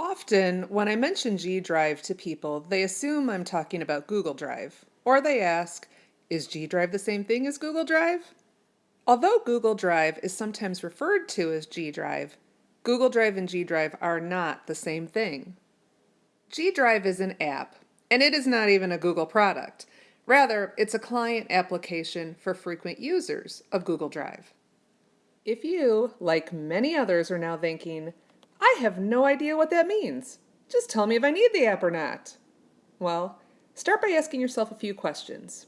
Often, when I mention G Drive to people, they assume I'm talking about Google Drive, or they ask, is G Drive the same thing as Google Drive? Although Google Drive is sometimes referred to as G Drive, Google Drive and G Drive are not the same thing. G Drive is an app, and it is not even a Google product. Rather, it's a client application for frequent users of Google Drive. If you, like many others, are now thinking, I have no idea what that means. Just tell me if I need the app or not. Well, start by asking yourself a few questions.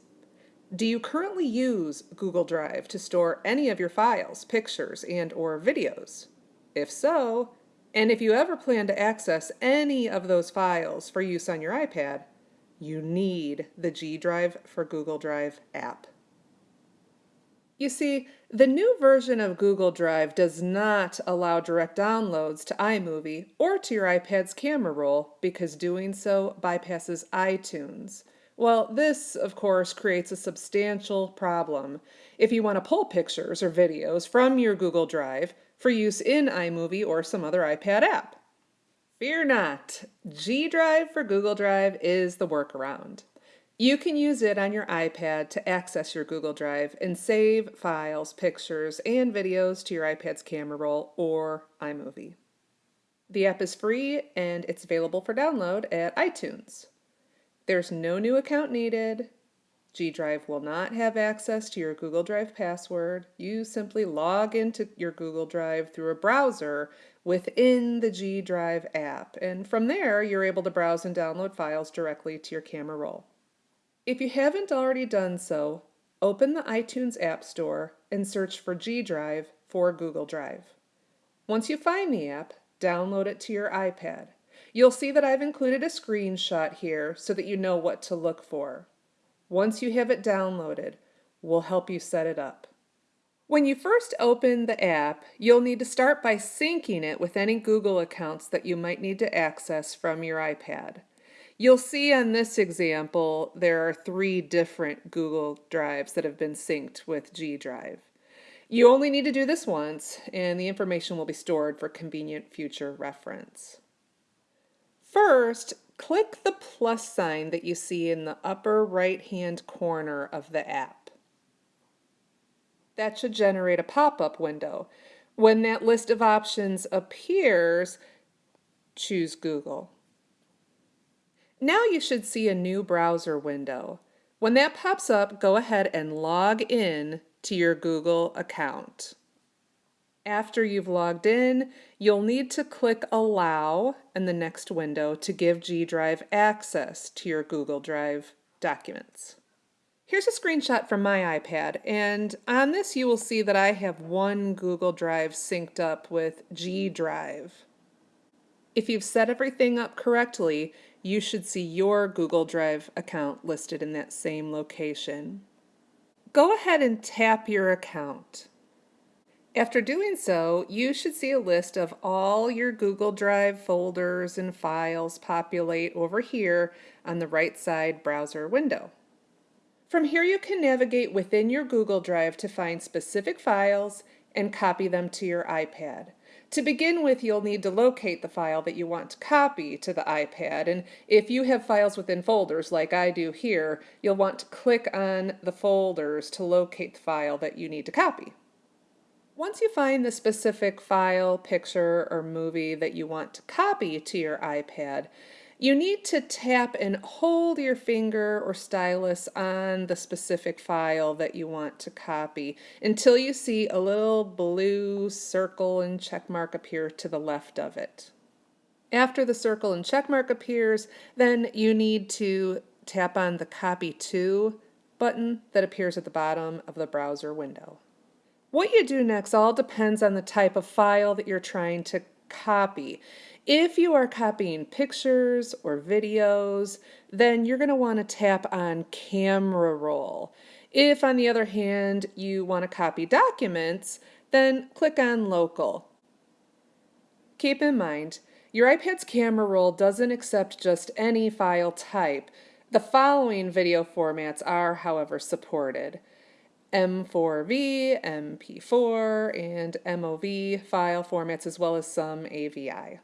Do you currently use Google Drive to store any of your files, pictures, and or videos? If so, and if you ever plan to access any of those files for use on your iPad, you need the G Drive for Google Drive app. You see, the new version of Google Drive does not allow direct downloads to iMovie or to your iPad's camera roll because doing so bypasses iTunes. Well, this, of course, creates a substantial problem if you want to pull pictures or videos from your Google Drive for use in iMovie or some other iPad app. Fear not, G Drive for Google Drive is the workaround. You can use it on your iPad to access your Google Drive and save files, pictures, and videos to your iPad's camera roll or iMovie. The app is free and it's available for download at iTunes. There's no new account needed. G Drive will not have access to your Google Drive password. You simply log into your Google Drive through a browser within the G Drive app, and from there you're able to browse and download files directly to your camera roll. If you haven't already done so, open the iTunes App Store and search for G Drive for Google Drive. Once you find the app, download it to your iPad. You'll see that I've included a screenshot here so that you know what to look for. Once you have it downloaded, we'll help you set it up. When you first open the app, you'll need to start by syncing it with any Google accounts that you might need to access from your iPad. You'll see on this example, there are three different Google Drives that have been synced with G Drive. You only need to do this once, and the information will be stored for convenient future reference. First, click the plus sign that you see in the upper right-hand corner of the app. That should generate a pop-up window. When that list of options appears, choose Google. Now you should see a new browser window. When that pops up, go ahead and log in to your Google account. After you've logged in, you'll need to click Allow in the next window to give G Drive access to your Google Drive documents. Here's a screenshot from my iPad, and on this you will see that I have one Google Drive synced up with G Drive. If you've set everything up correctly, you should see your Google Drive account listed in that same location. Go ahead and tap your account. After doing so, you should see a list of all your Google Drive folders and files populate over here on the right side browser window. From here you can navigate within your Google Drive to find specific files and copy them to your iPad. To begin with, you'll need to locate the file that you want to copy to the iPad, and if you have files within folders like I do here, you'll want to click on the folders to locate the file that you need to copy. Once you find the specific file, picture, or movie that you want to copy to your iPad, you need to tap and hold your finger or stylus on the specific file that you want to copy until you see a little blue circle and check mark appear to the left of it. After the circle and check mark appears, then you need to tap on the Copy To button that appears at the bottom of the browser window. What you do next all depends on the type of file that you're trying to copy. If you are copying pictures or videos, then you're going to want to tap on camera roll. If, on the other hand, you want to copy documents, then click on local. Keep in mind, your iPad's camera roll doesn't accept just any file type. The following video formats are, however, supported. M4V, MP4, and MOV file formats, as well as some AVI.